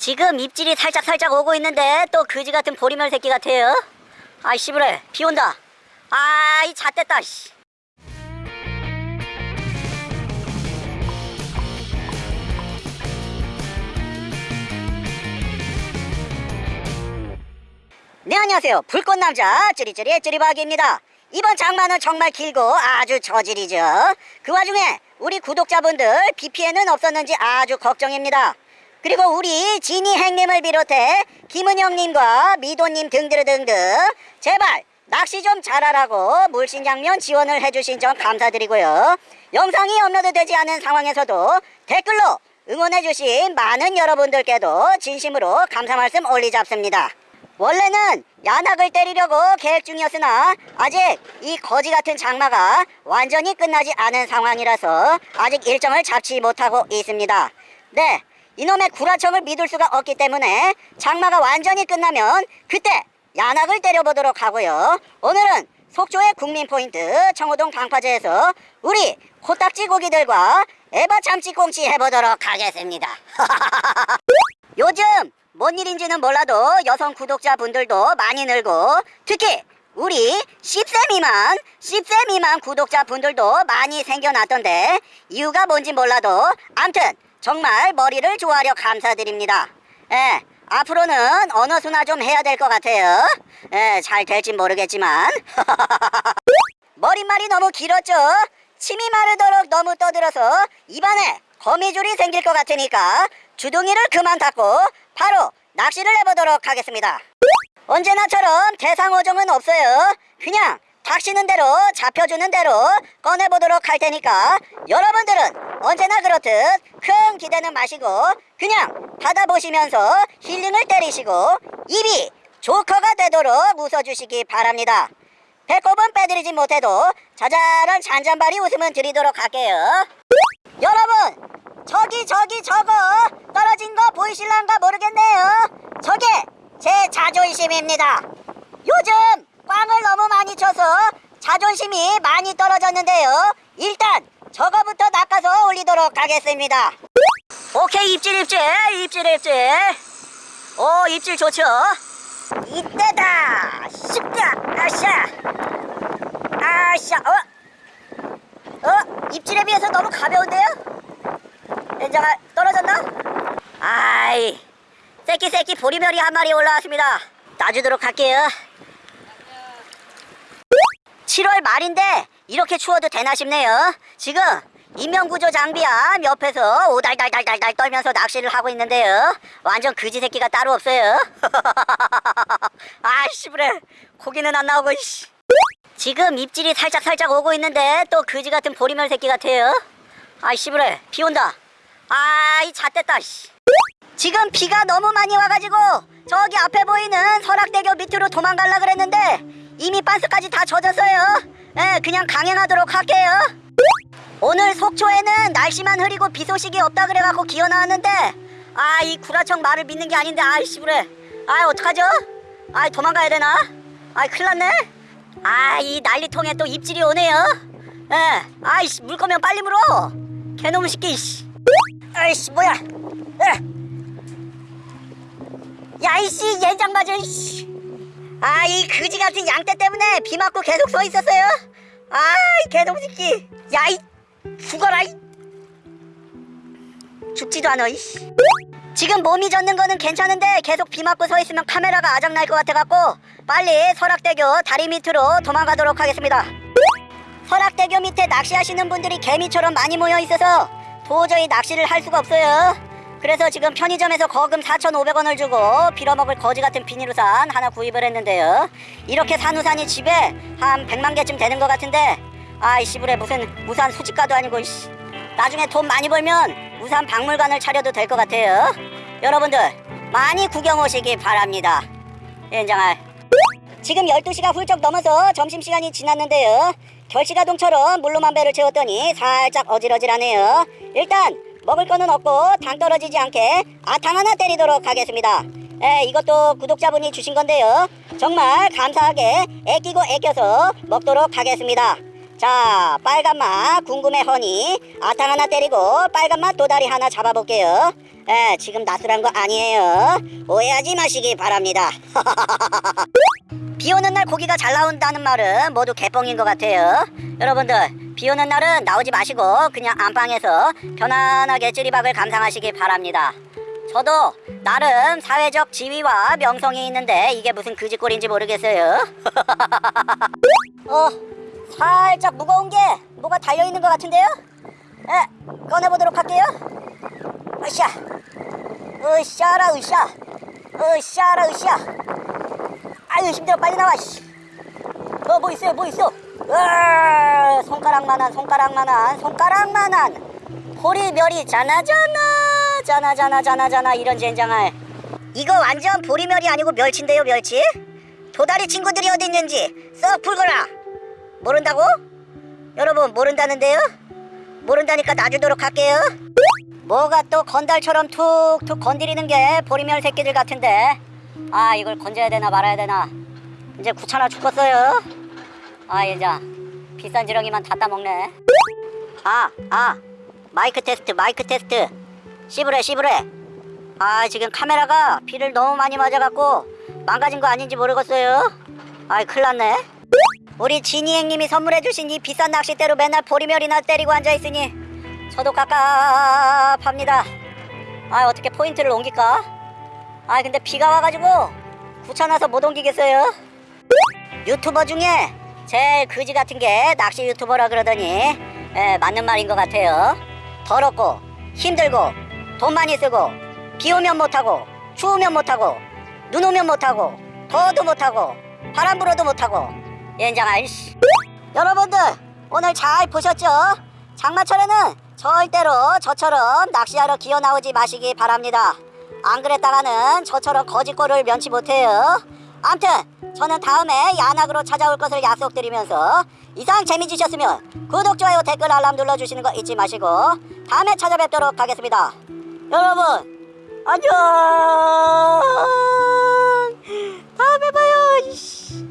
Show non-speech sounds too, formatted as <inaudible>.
지금 입질이 살짝 살짝 오고 있는데 또 그지 같은 보리멸 새끼 같아요. 아이 씨부래 비 온다. 아이 잣됐다 씨. 네 안녕하세요 불꽃남자 찌리찌리의 찌리박입니다 이번 장마는 정말 길고 아주 저질이죠 그 와중에 우리 구독자분들 비 피해는 없었는지 아주 걱정입니다 그리고 우리 지니 행님을 비롯해 김은영님과 미도님 등등등등 제발 낚시 좀 잘하라고 물신 장면 지원을 해주신 점 감사드리고요 영상이 업로드되지 않은 상황에서도 댓글로 응원해주신 많은 여러분들께도 진심으로 감사 말씀 올리잡습니다 원래는 야낙을 때리려고 계획 중이었으나 아직 이 거지 같은 장마가 완전히 끝나지 않은 상황이라서 아직 일정을 잡지 못하고 있습니다. 네, 이놈의 구라청을 믿을 수가 없기 때문에 장마가 완전히 끝나면 그때 야낙을 때려보도록 하고요. 오늘은 속초의 국민 포인트 청호동 방파제에서 우리 코딱지 고기들과 에바 참치꽁치 해보도록 하겠습니다. <laughs> 요즘 뭔 일인지는 몰라도 여성 구독자분들도 많이 늘고 특히 우리 10세 미만 10세 미만 구독자분들도 많이 생겨났던데 이유가 뭔지 몰라도 암튼 정말 머리를 좋아하려 감사드립니다. 예, 앞으로는 언어수나 좀 해야 될 것 같아요. 예, 잘 될진 모르겠지만. <laughs> 머릿말이 너무 길었죠? 침이 마르도록 너무 떠들어서 입안에 거미줄이 생길 것 같으니까 주둥이를 그만 닫고 바로 낚시를 해보도록 하겠습니다. 언제나처럼 대상어종은 없어요. 그냥 닥치는 대로 잡혀주는 대로 꺼내보도록 할 테니까 여러분들은 언제나 그렇듯 큰 기대는 마시고 그냥 받아보시면서 힐링을 때리시고 입이 조커가 되도록 웃어주시기 바랍니다. 배꼽은 빼드리지 못해도 자잘한 잔잔바리 웃음은 드리도록 할게요. 여러분 저기 저기 저거 떨어진 거 보이실란가 모르겠네요. 저게 제 자존심입니다. 요즘 꽝을 너무 많이 쳐서 자존심이 많이 떨어졌는데요. 일단 저거부터 낚아서 올리도록 하겠습니다. 오케이 입질 입질 입질 입질. 오 입질 좋죠? 이때다! 씹다! 아샤 아샤 어? 어? 입질에 비해서 너무 가벼운데요? 엔장아 떨어졌나? 아이 새끼 새끼 보리멸이 한 마리 올라왔습니다. 놔주도록 할게요 7월 말인데 이렇게 추워도 되나 싶네요. 지금 인명구조 장비함 옆에서 오달달달달달 떨면서 낚시를 하고 있는데요. 완전 그지 새끼가 따로 없어요. <laughs> 아이씨 그래. 고기는 안 나오고 이씨. 지금 입질이 살짝 살짝 오고 있는데 또 그지 같은 보리멸 새끼 같아요. 아이씨 그래. 비 온다. 아이 잣됐다 씨. 지금 비가 너무 많이 와가지고 저기 앞에 보이는 설악대교 밑으로 도망갈라 그랬는데 이미 반스까지 다 젖었어요. 예 그냥 강행하도록 할게요. 오늘 속초에는 날씨만 흐리고 비 소식이 없다 그래갖고 기어 나왔는데 아 이 구라청 말을 믿는 게 아닌데 아이씨 그래. 아 어떡하죠? 아 도망가야 되나? 아 큰일 났네. 아이 난리통에 또 입질이 오네요. 예 아이씨 물 거면 빨리 물어. 개놈 새끼 씨. 아이씨 뭐야. 야이씨 yen장 맞아 이씨 아 이 그지 같은 양떼 때문에 비 맞고 계속 서 있었어요? 아이 새끼 야이 죽어라 이. 죽지도 않아 이씨. 지금 몸이 젖는 거는 괜찮은데 계속 비 맞고 서 있으면 카메라가 아작날 것 같아갖고 빨리 설악대교 다리 밑으로 도망가도록 하겠습니다. 설악대교 밑에 낚시하시는 분들이 개미처럼 많이 모여 있어서 도저히 낚시를 할 수가 없어요 그래서 지금 편의점에서 거금 4,500원을 주고 빌어먹을 거지 같은 비닐우산 하나 구입을 했는데요. 이렇게 산 우산이 집에 한 100만 개쯤 되는 것 같은데 아이 씨부레 무슨 우산 수집가도 아니고 이씨. 나중에 돈 많이 벌면 우산 박물관을 차려도 될 것 같아요. 여러분들 많이 구경 오시기 바랍니다. 연장할 지금 12시가 훌쩍 넘어서 점심시간이 지났는데요. 결시가동처럼 물로만 배를 채웠더니 살짝 어질어질하네요. 일단 먹을 거는 없고 당 떨어지지 않게 아탕 하나 때리도록 하겠습니다. 에, 이것도 구독자분이 주신 건데요. 정말 감사하게 애끼고 애껴서 먹도록 하겠습니다. 자 빨간맛 궁금해 허니. 아탕 하나 때리고 빨간맛 도다리 하나 잡아볼게요. 에 지금 낯설한 거 아니에요. 오해하지 마시기 바랍니다. <laughs> 비 오는 날 고기가 잘 나온다는 말은 모두 개뻥인 것 같아요. 여러분들 비 오는 날은 나오지 마시고 그냥 안방에서 편안하게 찌리박을 감상하시기 바랍니다 저도 나름 사회적 지위와 명성이 있는데 이게 무슨 그지꼴인지 모르겠어요 <laughs> 어 살짝 무거운 게 뭐가 달려있는 것 같은데요? 에, 꺼내보도록 할게요. 으쌰, 으쌰라 으쌰, 으쌰라 으쌰. 아유 힘들어 빨리 나와. 씨. 어, 뭐 있어요, 뭐 있어? 으아, 손가락만한, 손가락만한, 손가락만한. 보리멸이 자나자나, 자나자나, 자나자나 이런 젠장할. 이거 완전 보리멸이 아니고 멸치인데요, 멸치? 도다리 친구들이 어디 있는지 썩 불거라. 모른다고? 여러분 모른다는데요? 모른다니까 놔주도록 할게요 뭐가 또 건달처럼 툭툭 건드리는 게 보리멸 새끼들 같은데 아 이걸 건져야 되나 말아야 되나 이제 귀찮아 죽겠어요 아 이제 비싼 지렁이만 다 따먹네. 아아 마이크 테스트 마이크 테스트. 씹으래 씹으래. 아 지금 카메라가 비를 너무 많이 맞아갖고 망가진 거 아닌지 모르겠어요. 아이 큰일 났네. 우리 지니 형님이 선물해주신 이 비싼 낚싯대로 맨날 보리멸이나 때리고 앉아있으니 저도 깝깝합니다. 아 어떻게 포인트를 옮길까? 아 근데 비가 와가지고 귀찮아서 못 옮기겠어요. 유튜버 중에 제일 그지 같은 게 낚시 유튜버라 그러더니 예, 맞는 말인 것 같아요 더럽고 힘들고 돈 많이 쓰고 비 오면 못하고 추우면 못하고 눈 오면 못하고 더워도 못하고 바람 불어도 못하고 연장할 씨. 여러분들 오늘 잘 보셨죠? 장마철에는 절대로 저처럼 낚시하러 기어 나오지 마시기 바랍니다. 안 그랬다가는 저처럼 거짓골을 면치 못해요. 암튼 저는 다음에 야낙으로 찾아올 것을 약속드리면서 이상 재미지셨으면 구독, 좋아요, 댓글, 알람 눌러주시는 거 잊지 마시고 다음에 찾아뵙도록 하겠습니다. 여러분 안녕 다음에 봐요